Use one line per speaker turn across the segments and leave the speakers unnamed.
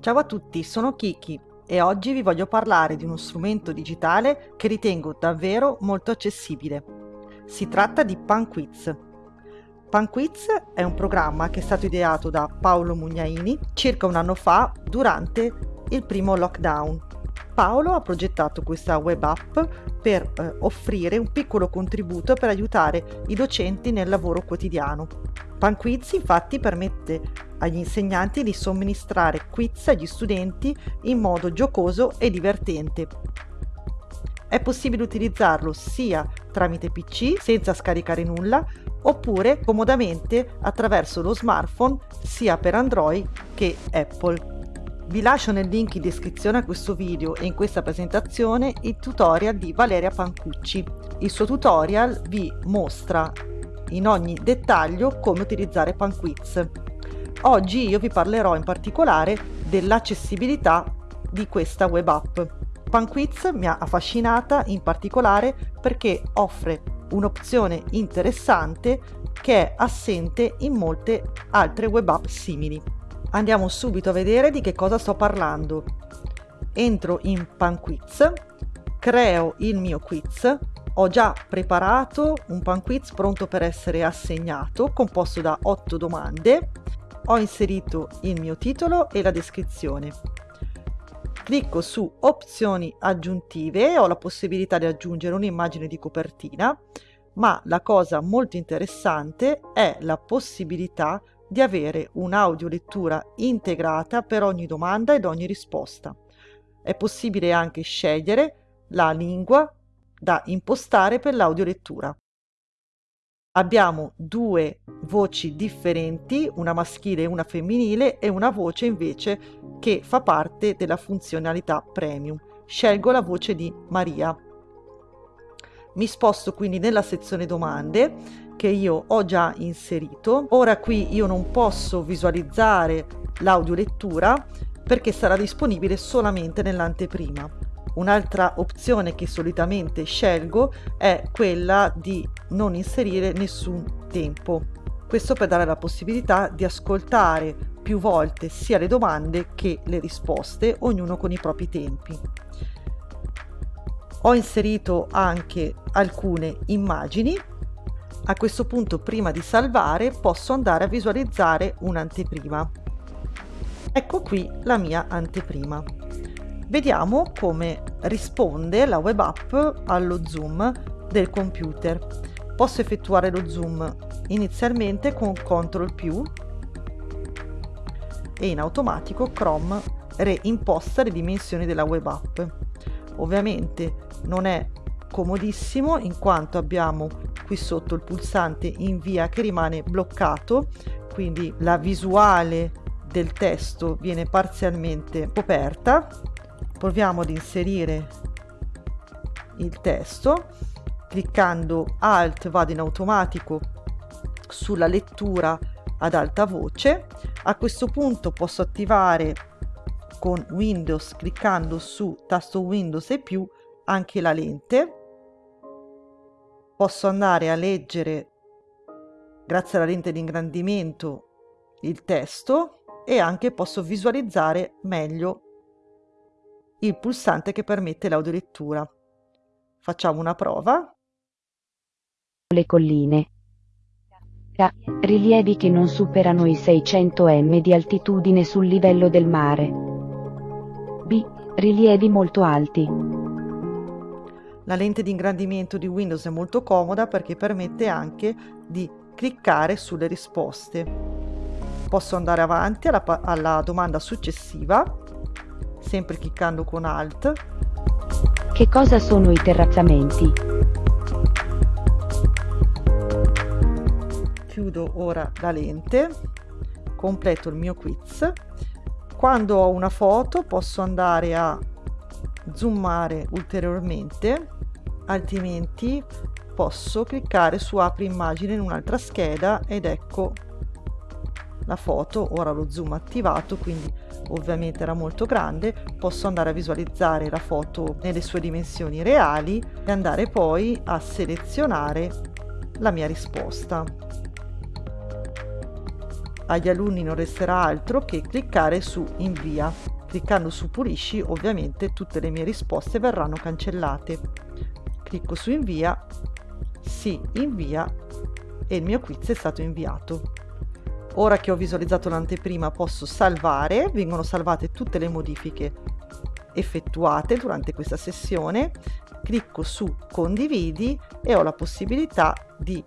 Ciao a tutti, sono Kiki e oggi vi voglio parlare di uno strumento digitale che ritengo davvero molto accessibile. Si tratta di PanQuiz. PanQuiz è un programma che è stato ideato da Paolo Mugnaini circa un anno fa durante il primo lockdown. Paolo ha progettato questa web app per eh, offrire un piccolo contributo per aiutare i docenti nel lavoro quotidiano. PanQuiz infatti permette agli insegnanti di somministrare quiz agli studenti in modo giocoso e divertente. È possibile utilizzarlo sia tramite PC senza scaricare nulla oppure comodamente attraverso lo smartphone sia per Android che Apple. Vi lascio nel link in descrizione a questo video e in questa presentazione il tutorial di Valeria Pancucci. Il suo tutorial vi mostra in ogni dettaglio come utilizzare PanQuiz. Oggi io vi parlerò in particolare dell'accessibilità di questa web app. PanQuiz mi ha affascinata in particolare perché offre un'opzione interessante che è assente in molte altre web app simili. Andiamo subito a vedere di che cosa sto parlando. Entro in PanQuiz, creo il mio quiz, ho già preparato un PanQuiz pronto per essere assegnato, composto da 8 domande ho inserito il mio titolo e la descrizione. Clicco su opzioni aggiuntive ho la possibilità di aggiungere un'immagine di copertina, ma la cosa molto interessante è la possibilità di avere un'audiolettura integrata per ogni domanda ed ogni risposta. È possibile anche scegliere la lingua da impostare per l'audiolettura abbiamo due voci differenti, una maschile e una femminile e una voce invece che fa parte della funzionalità premium. Scelgo la voce di Maria. Mi sposto quindi nella sezione domande che io ho già inserito. Ora qui io non posso visualizzare l'audiolettura perché sarà disponibile solamente nell'anteprima. Un'altra opzione che solitamente scelgo è quella di non inserire nessun tempo. Questo per dare la possibilità di ascoltare più volte sia le domande che le risposte, ognuno con i propri tempi. Ho inserito anche alcune immagini. A questo punto, prima di salvare, posso andare a visualizzare un'anteprima. Ecco qui la mia anteprima. Vediamo come risponde la web app allo zoom del computer. Posso effettuare lo zoom inizialmente con CTRL più e in automatico Chrome reimposta le dimensioni della web app. Ovviamente non è comodissimo in quanto abbiamo qui sotto il pulsante invia che rimane bloccato quindi la visuale del testo viene parzialmente coperta proviamo ad inserire il testo cliccando alt vado in automatico sulla lettura ad alta voce. A questo punto posso attivare con windows cliccando su tasto windows e più anche la lente. Posso andare a leggere grazie alla lente di ingrandimento il testo e anche posso visualizzare meglio il pulsante che permette l'audiolettura. Facciamo una prova.
Le colline. Rilievi che non superano i 600 m di altitudine sul livello del mare. B. Rilievi molto alti.
La lente di ingrandimento di Windows è molto comoda perché permette anche di cliccare sulle risposte. Posso andare avanti alla, alla domanda successiva sempre cliccando con Alt.
Che cosa sono i terrazzamenti?
Chiudo ora la lente, completo il mio quiz. Quando ho una foto posso andare a zoomare ulteriormente, altrimenti posso cliccare su apri immagine in un'altra scheda ed ecco la foto, ora lo zoom attivato, quindi ovviamente era molto grande, posso andare a visualizzare la foto nelle sue dimensioni reali e andare poi a selezionare la mia risposta. agli alunni non resterà altro che cliccare su invia. Cliccando su pulisci ovviamente tutte le mie risposte verranno cancellate. Clicco su invia, si invia e il mio quiz è stato inviato. Ora che ho visualizzato l'anteprima posso salvare, vengono salvate tutte le modifiche effettuate durante questa sessione, clicco su condividi e ho la possibilità di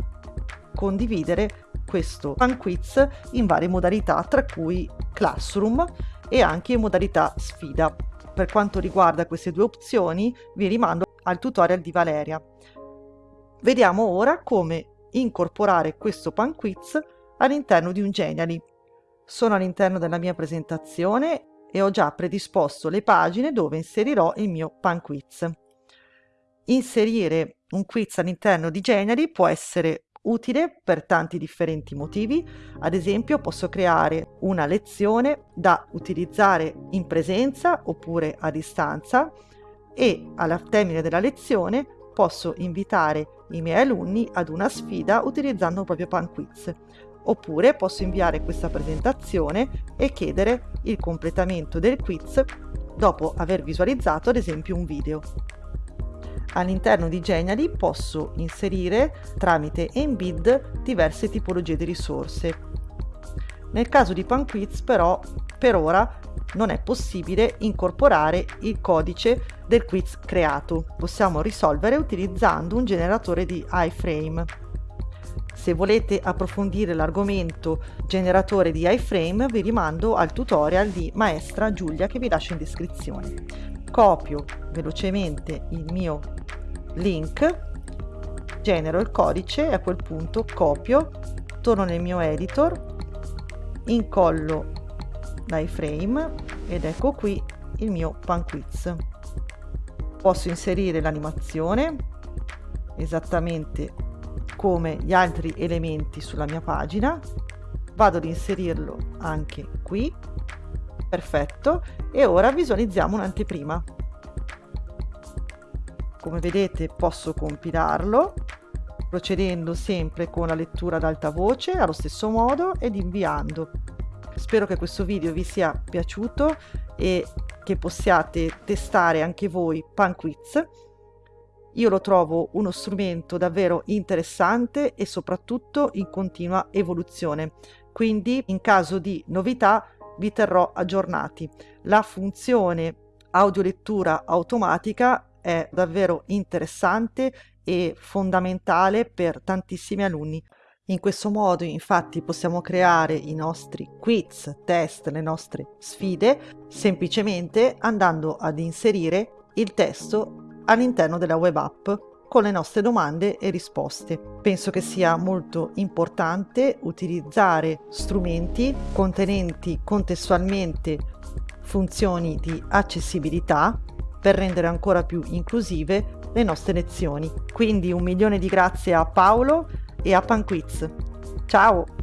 condividere questo fan quiz in varie modalità tra cui Classroom e anche in modalità sfida. Per quanto riguarda queste due opzioni vi rimando al tutorial di Valeria. Vediamo ora come incorporare questo pan quiz all'interno di un Genially. Sono all'interno della mia presentazione e ho già predisposto le pagine dove inserirò il mio pan quiz. Inserire un quiz all'interno di Genially può essere utile per tanti differenti motivi, ad esempio posso creare una lezione da utilizzare in presenza oppure a distanza e al termine della lezione posso invitare i miei alunni ad una sfida utilizzando proprio Pan Quiz. Oppure posso inviare questa presentazione e chiedere il completamento del quiz dopo aver visualizzato ad esempio un video. All'interno di Genially posso inserire tramite embed diverse tipologie di risorse. Nel caso di PanQuiz però per ora non è possibile incorporare il codice del quiz creato. Possiamo risolvere utilizzando un generatore di iframe. Se volete approfondire l'argomento generatore di iframe vi rimando al tutorial di maestra Giulia che vi lascio in descrizione. Copio velocemente il mio link, genero il codice e a quel punto copio, torno nel mio editor, incollo l'iframe ed ecco qui il mio pan quiz. Posso inserire l'animazione esattamente come gli altri elementi sulla mia pagina, vado ad inserirlo anche qui, perfetto, e ora visualizziamo un'anteprima. Come vedete posso compilarlo procedendo sempre con la lettura ad alta voce allo stesso modo ed inviando. Spero che questo video vi sia piaciuto e che possiate testare anche voi PanQuiz. Io lo trovo uno strumento davvero interessante e soprattutto in continua evoluzione, quindi in caso di novità vi terrò aggiornati. La funzione audiolettura automatica è davvero interessante e fondamentale per tantissimi alunni. In questo modo infatti possiamo creare i nostri quiz, test, le nostre sfide semplicemente andando ad inserire il testo all'interno della web app con le nostre domande e risposte. Penso che sia molto importante utilizzare strumenti contenenti contestualmente funzioni di accessibilità per rendere ancora più inclusive le nostre lezioni. Quindi un milione di grazie a Paolo e a Panquiz. Ciao!